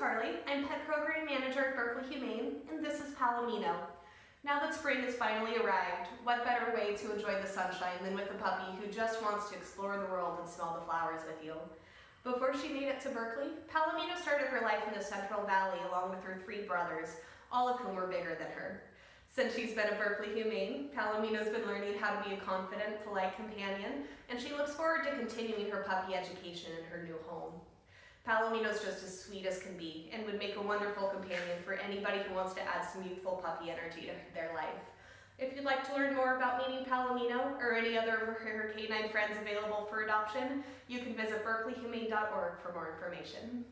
Carly. I'm Pet Program Manager at Berkeley Humane, and this is Palomino. Now that spring has finally arrived, what better way to enjoy the sunshine than with a puppy who just wants to explore the world and smell the flowers with you. Before she made it to Berkeley, Palomino started her life in the Central Valley along with her three brothers, all of whom were bigger than her. Since she's been at Berkeley Humane, Palomino's been learning how to be a confident, polite companion, and she looks forward to continuing her puppy education in her new home. Palomino's just as sweet as can be and would make a wonderful companion for anybody who wants to add some youthful puppy energy to their life. If you'd like to learn more about meeting Palomino or any other of her canine friends available for adoption, you can visit berkeleyhumane.org for more information.